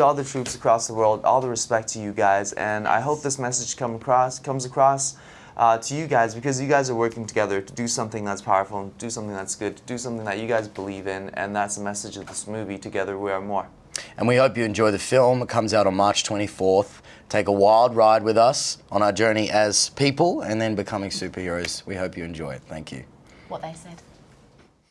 to all the troops across the world, all the respect to you guys, and I hope this message come across, comes across uh, to you guys because you guys are working together to do something that's powerful, and do something that's good, do something that you guys believe in, and that's the message of this movie, Together We Are More. And we hope you enjoy the film. It comes out on March 24th. Take a wild ride with us on our journey as people and then becoming superheroes. We hope you enjoy it. Thank you. What they said.